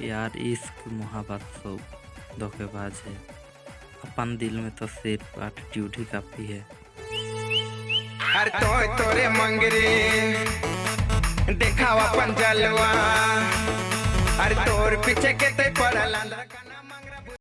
प्यार इश्क मोहब्बत सब धोखेबाज है। अपन दिल में तो सिर्फ़ एटीट्यूड ही काफ़ी है। हर तो तोरे मंगरे देखा अपन जलवा। अरे तोर पीछे के ते पड़ल अंदर